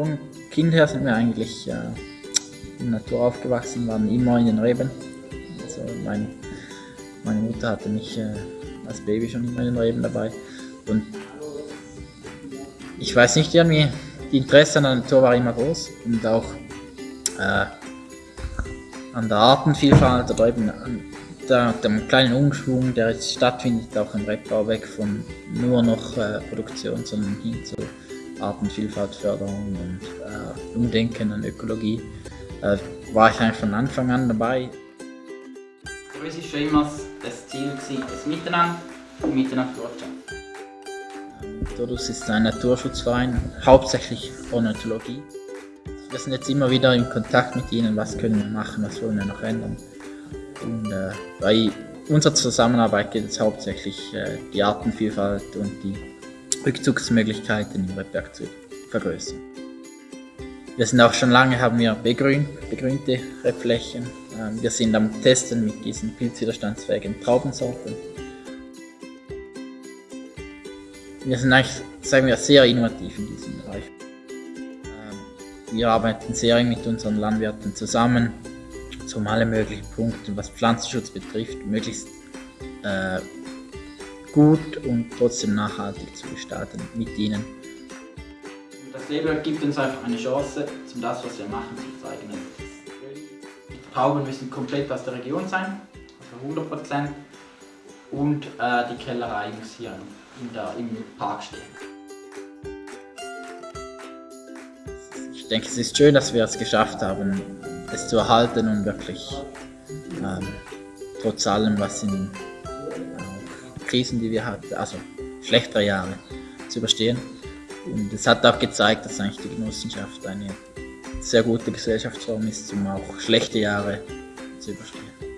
von Kind her sind wir eigentlich äh, in der Natur aufgewachsen, waren immer in den Reben. Also mein, meine Mutter hatte mich äh, als Baby schon immer in den Reben dabei. Und ich weiß nicht, irgendwie, die Interesse an der Natur war immer groß und auch äh, an der Artenvielfalt oder eben an der, dem kleinen Umschwung, der jetzt stattfindet, auch im Rebbau, weg von nur noch äh, Produktion, sondern hin zu Artenvielfaltförderung und äh, Umdenken an Ökologie, äh, war ich eigentlich von Anfang an dabei. Für uns war schon immer das Ziel, das Miteinander und mit der Naturwirtschaft. Todus ist ein Naturschutzverein, hauptsächlich Ornithologie. Wir sind jetzt immer wieder in Kontakt mit ihnen, was können wir machen, was wollen wir noch ändern. Und äh, bei unserer Zusammenarbeit geht es hauptsächlich äh, die Artenvielfalt und die Rückzugsmöglichkeiten im Rebberg zu vergrößern. Wir sind auch schon lange, haben wir begrün, begrünte Rebflächen. Ähm, wir sind am Testen mit diesen pilzwiderstandsfähigen Traubensorten. Wir sind eigentlich, sagen wir, sehr innovativ in diesem Bereich. Ähm, wir arbeiten sehr eng mit unseren Landwirten zusammen, um alle möglichen Punkte, was Pflanzenschutz betrifft, möglichst äh, gut und trotzdem nachhaltig zu gestalten mit ihnen. Das Leben gibt uns einfach eine Chance, um das, was wir machen, zu zeigen. Die Trauben müssen komplett aus der Region sein, also 100% und äh, die Kellerei muss hier der, im Park stehen. Ich denke, es ist schön, dass wir es geschafft haben, es zu erhalten und wirklich ähm, trotz allem, was in Krisen, die wir hatten, also schlechtere Jahre, zu überstehen. Und es hat auch gezeigt, dass eigentlich die Genossenschaft eine sehr gute Gesellschaftsform ist, um auch schlechte Jahre zu überstehen.